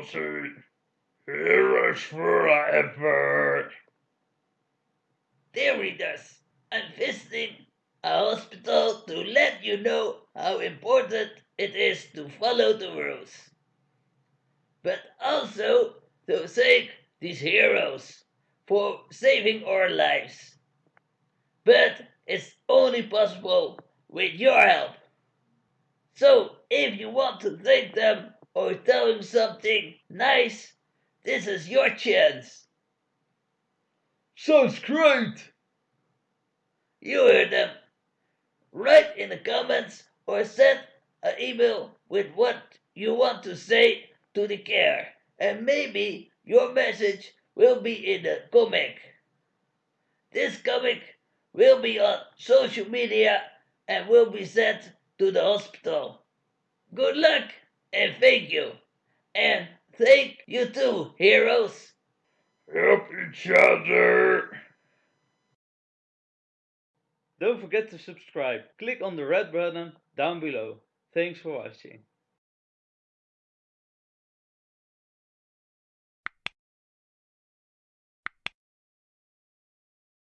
worst There Dear readers, I'm visiting a hospital to let you know how important it is to follow the rules. But also to thank these heroes for saving our lives. But it's only possible with your help. So if you want to thank them or tell them something nice, this is your chance. Sounds great. You heard them. Write in the comments or send an email with what you want to say to the care, and maybe your message will be in the comic. This comic will be on social media and will be sent to the hospital. Good luck and thank you. And thank you too, heroes. Help each other. Don't forget to subscribe. Click on the red button down below. Thanks for watching.